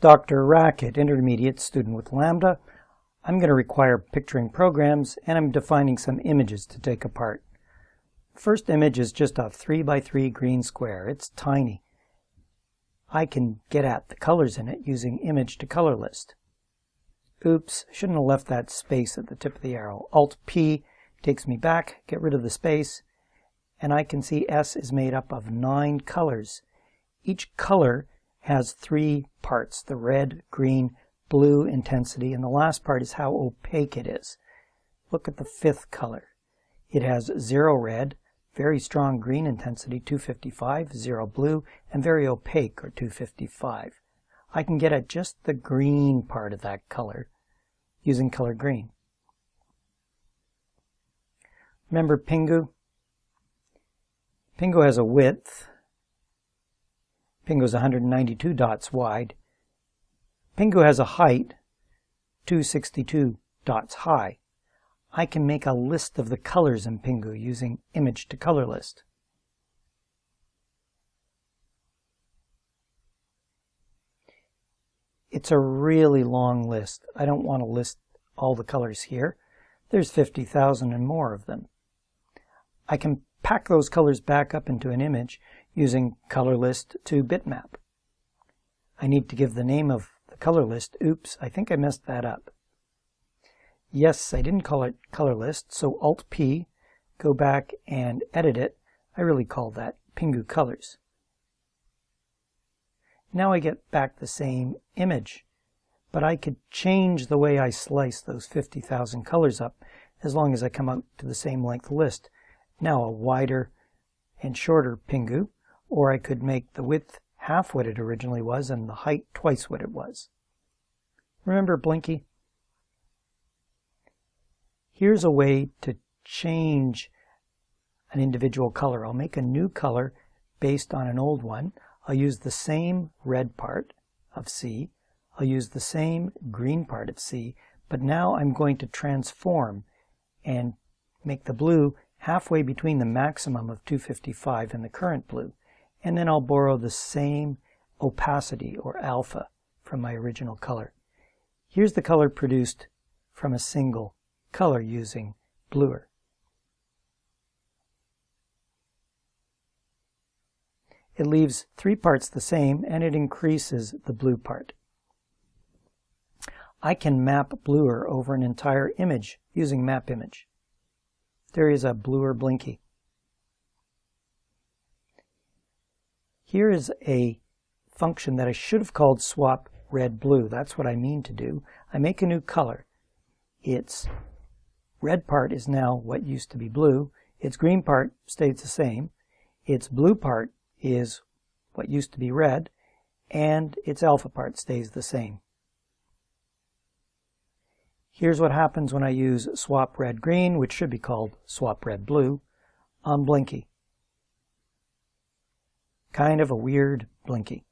DrRacket, intermediate student with Lambda. I'm going to require picturing programs and I'm defining some images to take apart. First image is just a 3 by 3 green square. It's tiny. I can get at the colors in it using image to color list. Oops, shouldn't have left that space at the tip of the arrow. Alt P takes me back, get rid of the space, and I can see S is made up of nine colors. Each color has three parts, the red, green, blue intensity, and the last part is how opaque it is. Look at the fifth color. It has zero red, very strong green intensity, 255, zero blue, and very opaque, or 255. I can get at just the green part of that color using color green. Remember Pingu? Pingu has a width Pingu is 192 dots wide. Pingu has a height, 262 dots high. I can make a list of the colors in Pingu using image to color list. It's a really long list. I don't want to list all the colors here. There's 50,000 and more of them. I can pack those colors back up into an image using color list to bitmap. I need to give the name of the color list. Oops, I think I messed that up. Yes, I didn't call it color list, so Alt P, go back and edit it. I really called that Pingu colors. Now I get back the same image, but I could change the way I slice those 50,000 colors up as long as I come out to the same length list. Now a wider and shorter Pingu, or I could make the width half what it originally was and the height twice what it was. Remember Blinky? Here's a way to change an individual color. I'll make a new color based on an old one. I'll use the same red part of C. I'll use the same green part of C, but now I'm going to transform and make the blue halfway between the maximum of 255 and the current blue and then I'll borrow the same opacity or alpha from my original color. Here's the color produced from a single color using bluer. It leaves three parts the same and it increases the blue part. I can map bluer over an entire image using map image. There is a bluer blinky. Here is a function that I should have called swap red blue. That's what I mean to do. I make a new color. Its red part is now what used to be blue. Its green part stays the same. Its blue part is what used to be red. And its alpha part stays the same. Here's what happens when I use swap red green, which should be called swap red blue, on Blinky. Kind of a weird blinky.